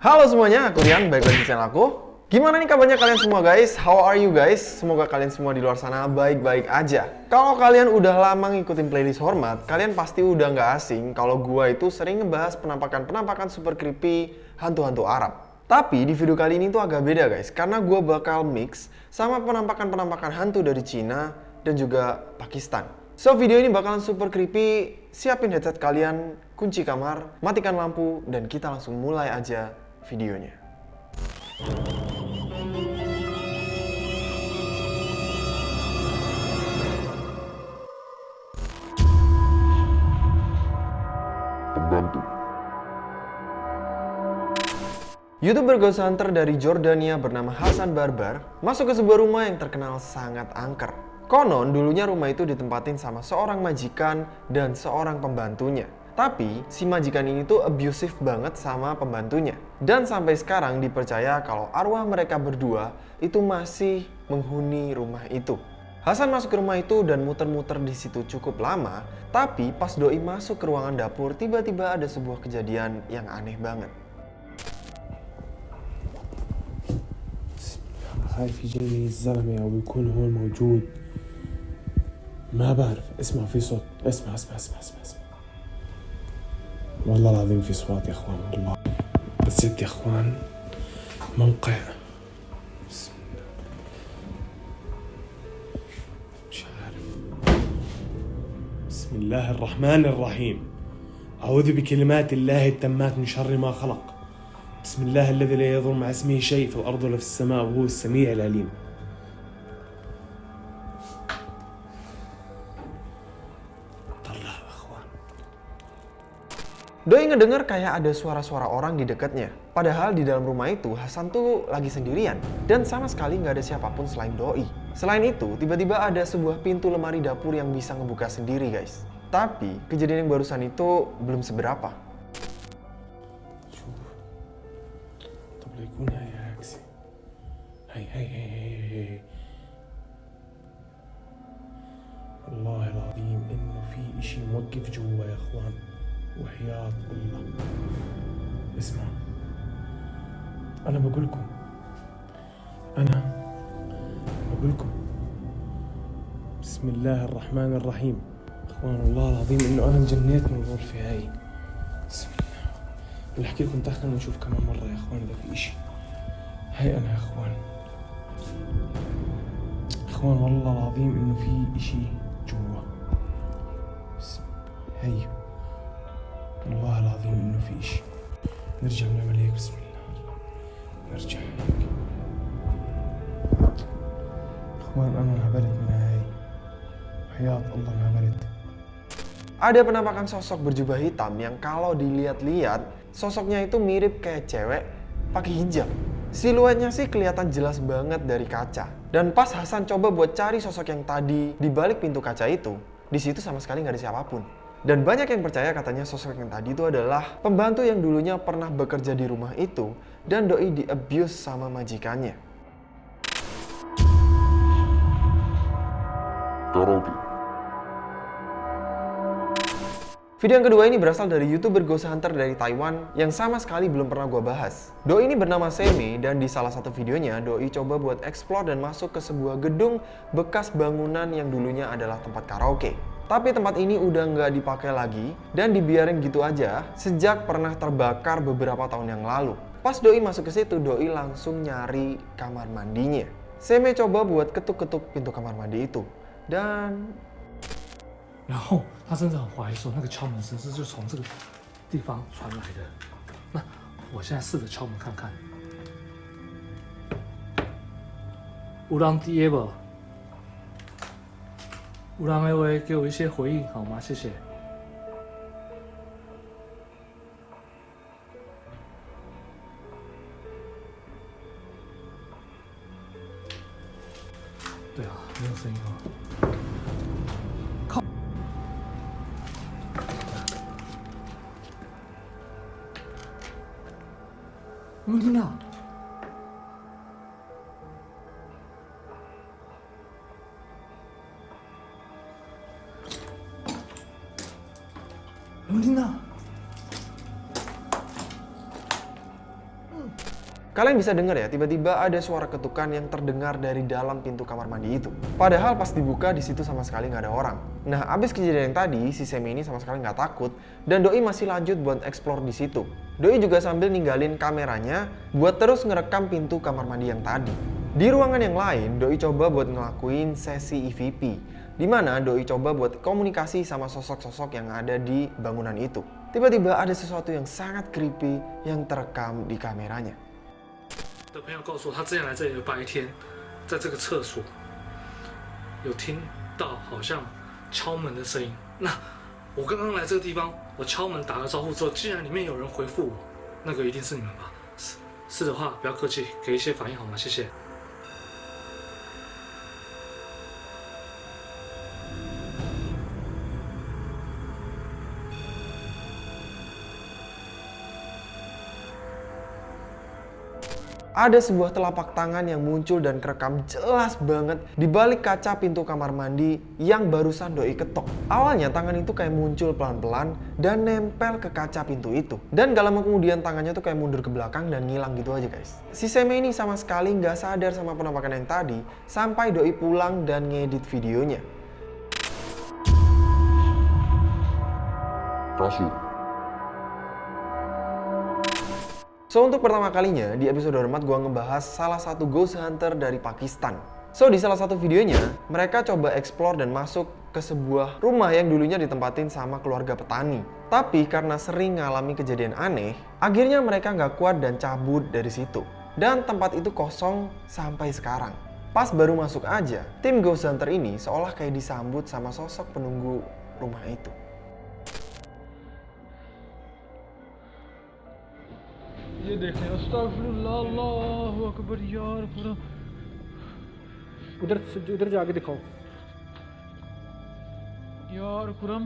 Halo semuanya, aku Rian, balik lagi di channel aku. Gimana nih kabarnya kalian semua guys? How are you guys? Semoga kalian semua di luar sana baik-baik aja. Kalau kalian udah lama ngikutin playlist Hormat, kalian pasti udah nggak asing kalau gua itu sering ngebahas penampakan-penampakan super creepy hantu-hantu Arab. Tapi di video kali ini tuh agak beda guys, karena gua bakal mix sama penampakan-penampakan hantu dari Cina dan juga Pakistan. So video ini bakalan super creepy, siapin headset kalian, kunci kamar, matikan lampu, dan kita langsung mulai aja videonya. Pembantu. YouTuber Ghost Hunter dari Jordania bernama Hasan Barbar masuk ke sebuah rumah yang terkenal sangat angker. Konon dulunya rumah itu ditempatin sama seorang majikan dan seorang pembantunya. Tapi si majikan ini tuh abusive banget sama pembantunya. Dan sampai sekarang dipercaya kalau arwah mereka berdua itu masih menghuni rumah itu. Hasan masuk ke rumah itu dan muter-muter di situ cukup lama, tapi pas doi masuk ke ruangan dapur tiba-tiba ada sebuah kejadian yang aneh banget. خايف يجيني الزلمة أو يكون هون موجود ما بعرف اسمع في صوت اسمع اسمع اسمع اسمع, اسمع. والله العظيم في صوت يا إخوان والله. بس يا إخوان موقع. بسم الله مش عارف. بسم الله الرحمن الرحيم. أعوذ بكلمات الله التامات من شر ما خلق. بسم الله الذي لا يضر مع اسمه شيء في الأرض ولا في السماء وهو السميع العليم. Doi ngedenger kayak ada suara-suara orang di dekatnya. Padahal di dalam rumah itu Hasan tuh lagi sendirian dan sama sekali nggak ada siapapun selain Doi. Selain itu, tiba-tiba ada sebuah pintu lemari dapur yang bisa ngebuka sendiri guys. Tapi kejadian yang barusan itu belum seberapa. شوف طب لا يكون هاي عكسي هاي هاي هاي هاي هاي والله العظيم انه في اشي موقف جوا يا اخوان وحياة الله. اسمع أنا بقول لكم أنا بقول لكم بسم الله الرحمن الرحيم. إخوان والله العظيم إنه أنا انجنيت من الغرفة هاي. بسم الله. بدي احكي لكم دخلنا نشوف كمان مرة يا إخوان إذا في إشي. هاي أنا يا إخوان. إخوان والله العظيم إنه في إشي جوا. بسم هي والله العظيم انه في اشي نرجع نعمل هيك بسم الله نرجع هيك اخوان انا انهبلت من هاي حياة الله انهبلت Ada penampakan sosok berjubah hitam yang kalau dilihat-lihat sosoknya itu mirip kayak cewek pakai hijab. Siluetnya sih kelihatan jelas banget dari kaca. Dan pas Hasan coba buat cari sosok yang tadi di balik pintu kaca itu, di situ sama sekali nggak ada siapapun. Dan banyak yang percaya katanya sosok yang tadi itu adalah pembantu yang dulunya pernah bekerja di rumah itu dan doi di abuse sama majikannya. Karaoke. Video yang kedua ini berasal dari youtuber Ghost Hunter dari Taiwan yang sama sekali belum pernah gue bahas. Doi ini bernama Semi dan di salah satu videonya Doi coba buat explore dan masuk ke sebuah gedung bekas bangunan yang dulunya adalah tempat karaoke. Tapi tempat ini udah nggak dipakai lagi dan dibiarin gitu aja sejak pernah terbakar beberapa tahun yang lalu. Pas Doi masuk ke situ, Doi langsung nyari kamar mandinya. Semi coba buat ketuk-ketuk pintu kamar mandi itu. Dan 然后他甚至很怀疑说，那个敲门声是就从这个地方传来的。那我现在试着敲门看看。乌朗第一不？ 乌朗 A 威给我一些回应好吗？谢谢。对啊，没有声音哦。有没有听到？有没有听到？Kalian bisa dengar ya, tiba-tiba ada suara ketukan yang terdengar dari dalam pintu kamar mandi itu. Padahal pas dibuka di situ sama sekali nggak ada orang. Nah, abis kejadian yang tadi, si Semi ini sama sekali nggak takut dan Doi masih lanjut buat explore di situ. Doi juga sambil ninggalin kameranya buat terus ngerekam pintu kamar mandi yang tadi. Di ruangan yang lain, Doi coba buat ngelakuin sesi EVP, di mana Doi coba buat komunikasi sama sosok-sosok yang ada di bangunan itu. Tiba-tiba ada sesuatu yang sangat creepy yang terekam di kameranya. 的朋友告诉我，他之前来这里的白天，在这个厕所有听到好像敲门的声音。那我刚刚来这个地方，我敲门打个招呼之后，既然里面有人回复我，那个一定是你们吧？是是的话，不要客气，给一些反应好吗？谢谢。Ada sebuah telapak tangan yang muncul dan kerekam jelas banget di balik kaca pintu kamar mandi yang barusan doi ketok. Awalnya tangan itu kayak muncul pelan-pelan dan nempel ke kaca pintu itu. Dan gak lama kemudian tangannya tuh kayak mundur ke belakang dan ngilang gitu aja guys. Si Seme ini sama sekali nggak sadar sama penampakan yang tadi sampai doi pulang dan ngedit videonya. Rasul. So untuk pertama kalinya di episode hormat gua ngebahas salah satu ghost hunter dari Pakistan. So di salah satu videonya mereka coba explore dan masuk ke sebuah rumah yang dulunya ditempatin sama keluarga petani. Tapi karena sering ngalami kejadian aneh, akhirnya mereka nggak kuat dan cabut dari situ. Dan tempat itu kosong sampai sekarang. Pas baru masuk aja, tim ghost hunter ini seolah kayak disambut sama sosok penunggu rumah itu. ये देखें अल्लाहु अकबर यार पूरा। उधर उधर जाके दिखाओ। यार खुरम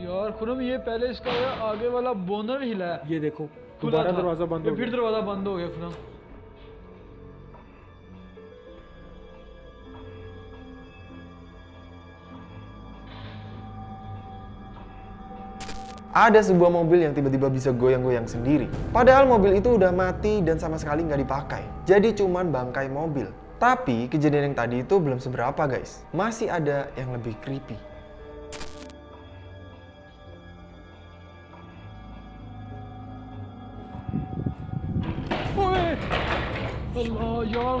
यार खुरम ये पहले इसका आगे वाला बोनर हिला है। ये देखो दोबारा दरवाज़ा बंद हो फिर दरवाज़ा बंद हो गया Khurram ada sebuah mobil yang tiba-tiba bisa goyang-goyang sendiri. Padahal mobil itu udah mati dan sama sekali nggak dipakai. Jadi cuman bangkai mobil. Tapi kejadian yang tadi itu belum seberapa guys. Masih ada yang lebih creepy. Allah ya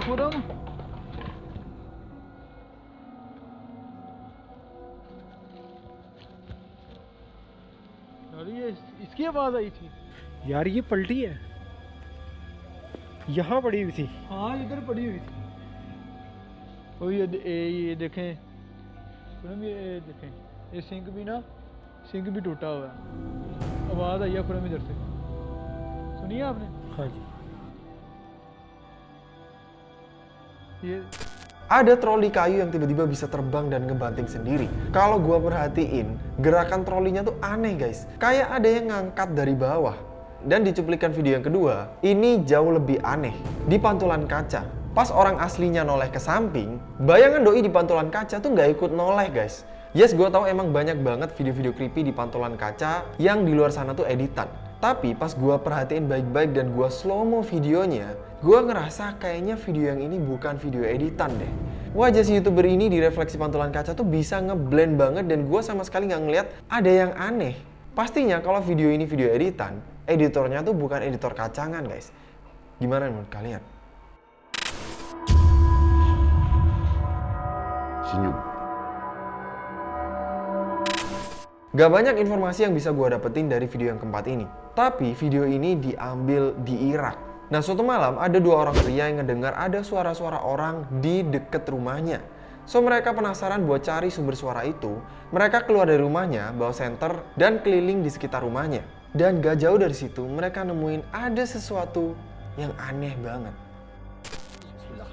इसकी आवाज़ आई थी। यार ये पलटी है। यहाँ पड़ी हुई थी। हाँ इधर पड़ी हुई थी। ओ ये दे- ये, देखें। खुरम ये ये देखें। ये सिंक भी ना सिंक भी टूटा हुआ है। आवाज़ आई है खुरम इधर से। सुनिए आपने? हाँ जी। ये Ada troli kayu yang tiba-tiba bisa terbang dan ngebanting sendiri. Kalau gua perhatiin, gerakan trolinya tuh aneh guys. Kayak ada yang ngangkat dari bawah. Dan di cuplikan video yang kedua, ini jauh lebih aneh. Di pantulan kaca, pas orang aslinya noleh ke samping, bayangan doi di pantulan kaca tuh nggak ikut noleh guys. Yes, gue tahu emang banyak banget video-video creepy di pantulan kaca yang di luar sana tuh editan. Tapi pas gua perhatiin baik-baik dan gua slow mo videonya, gua ngerasa kayaknya video yang ini bukan video editan deh. Wajah si youtuber ini di refleksi pantulan kaca tuh bisa ngeblend banget dan gua sama sekali nggak ngeliat ada yang aneh. Pastinya kalau video ini video editan, editornya tuh bukan editor kacangan guys. Gimana menurut kalian? Senyum. Gak banyak informasi yang bisa gue dapetin dari video yang keempat ini. Tapi video ini diambil di Irak Nah suatu malam ada dua orang pria yang ngedengar ada suara-suara orang di deket rumahnya. So mereka penasaran buat cari sumber suara itu, mereka keluar dari rumahnya, bawa senter, dan keliling di sekitar rumahnya. Dan gak jauh dari situ mereka nemuin ada sesuatu yang aneh banget. Bismillah.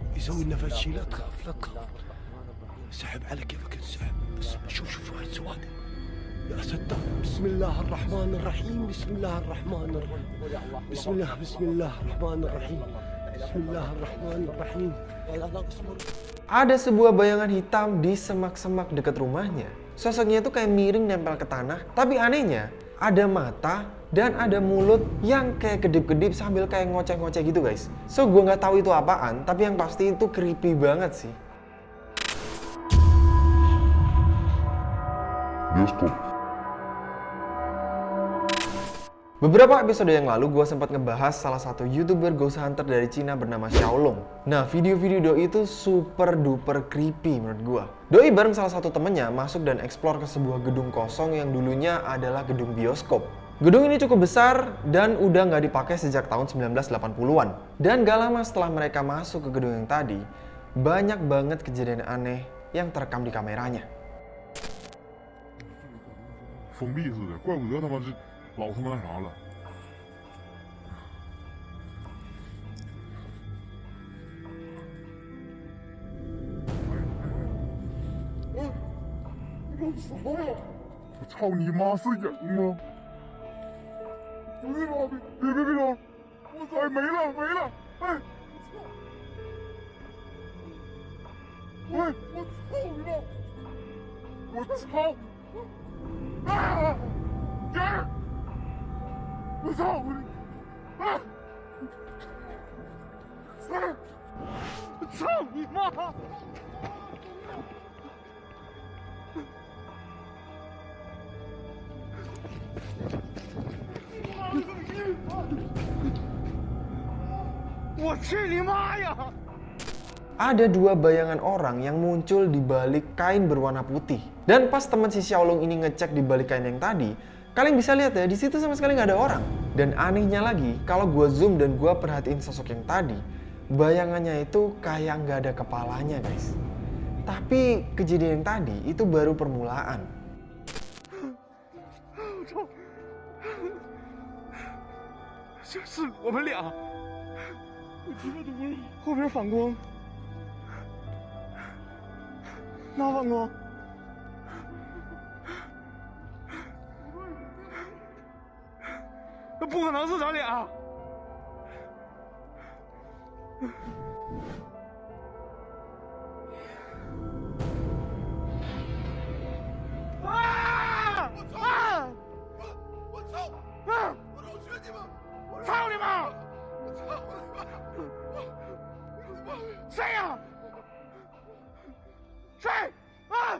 والله يسعدك كثر بسم الله بسم الله الرحمن لا تخاف ما دام الله ويانا لا تخاف ما يقدر يسوي يسوي لنا فد شيء لا تخاف لا تخاف سحب على كيفك انسحب بس شوف شوف هاي السواد يا ستار بسم الله الرحمن الرحيم بسم الله الرحمن الرحيم بسم الله بسم الله الرحمن الرحيم بسم الله الرحمن الرحيم لا لا اصبر Ada sebuah bayangan hitam di semak-semak dekat rumahnya. Sosoknya itu kayak miring nempel ke tanah, tapi anehnya ada mata dan ada mulut yang kayak kedip-kedip sambil kayak ngoceh-ngoceh gitu guys. So gue nggak tahu itu apaan, tapi yang pasti itu creepy banget sih. bioskop, Beberapa episode yang lalu gue sempat ngebahas salah satu youtuber ghost hunter dari Cina bernama Xiaolong. Nah video-video Doi itu super duper creepy menurut gue. Doi bareng salah satu temennya masuk dan explore ke sebuah gedung kosong yang dulunya adalah gedung bioskop. Gedung ini cukup besar dan udah nggak dipakai sejak tahun 1980-an. Dan gak lama setelah mereka masuk ke gedung yang tadi, banyak banget kejadian aneh yang terekam di kameranya. 封闭似的，怪不得他妈这老他妈那啥了。哎，你干什么呀？我操你妈，是人吗？ 不是吧？别别别别！我操，没了没了！哎，我操喂，我操你妈！我操！啊！人！我操！我啊！啊！我操你妈！我去你妈呀！ ada dua bayangan orang yang muncul di balik kain berwarna putih. Dan pas teman si Xiaolong ini ngecek di balik kain yang tadi, kalian bisa lihat ya di situ sama sekali nggak ada orang. Dan anehnya lagi, kalau gua zoom dan gua perhatiin sosok yang tadi, bayangannya itu kayak nggak ada kepalanya guys. Tapi kejadian yang tadi itu baru permulaan. 就是我们俩， 后边反光，哪反光？那不可能是咱俩。Saya! Saya! Ah!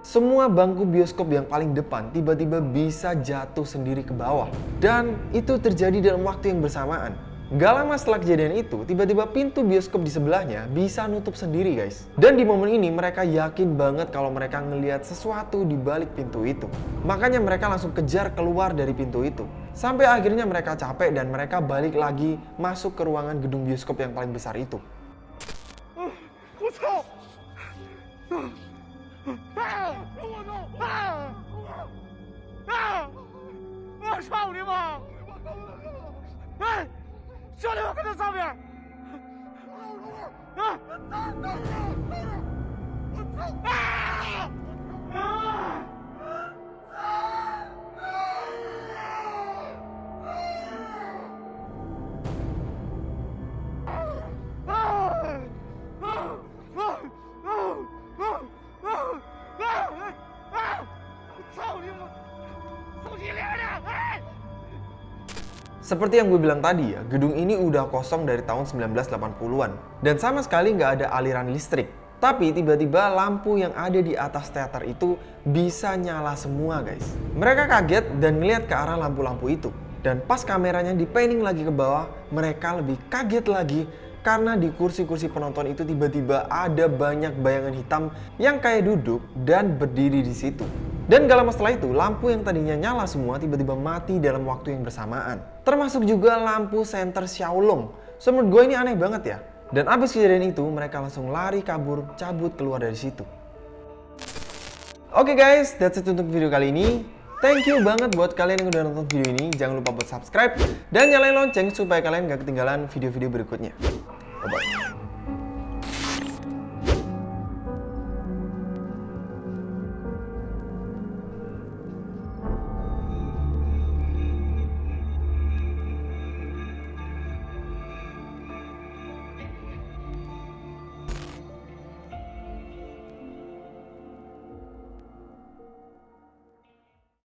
Semua bangku bioskop yang paling depan tiba-tiba bisa jatuh sendiri ke bawah. Dan itu terjadi dalam waktu yang bersamaan. Gak lama setelah kejadian itu, tiba-tiba pintu bioskop di sebelahnya bisa nutup sendiri guys. Dan di momen ini mereka yakin banget kalau mereka ngelihat sesuatu di balik pintu itu. Makanya mereka langsung kejar keluar dari pintu itu. Sampai akhirnya mereka capek dan mereka balik lagi masuk ke ruangan gedung bioskop yang paling besar itu. 我兄弟们，看这上面！啊！我操！啊！啊！Seperti yang gue bilang tadi ya, gedung ini udah kosong dari tahun 1980-an. Dan sama sekali nggak ada aliran listrik. Tapi tiba-tiba lampu yang ada di atas teater itu bisa nyala semua guys. Mereka kaget dan ngeliat ke arah lampu-lampu itu. Dan pas kameranya di panning lagi ke bawah, mereka lebih kaget lagi karena di kursi-kursi penonton itu tiba-tiba ada banyak bayangan hitam yang kayak duduk dan berdiri di situ. Dan gak lama setelah itu, lampu yang tadinya nyala semua tiba-tiba mati dalam waktu yang bersamaan. Termasuk juga lampu senter Xiaolong. So menurut gue ini aneh banget ya. Dan abis kejadian itu, mereka langsung lari kabur, cabut keluar dari situ. Oke guys, that's it untuk video kali ini. Thank you banget buat kalian yang udah nonton video ini. Jangan lupa buat subscribe dan nyalain lonceng supaya kalian gak ketinggalan video-video berikutnya. Bye-bye.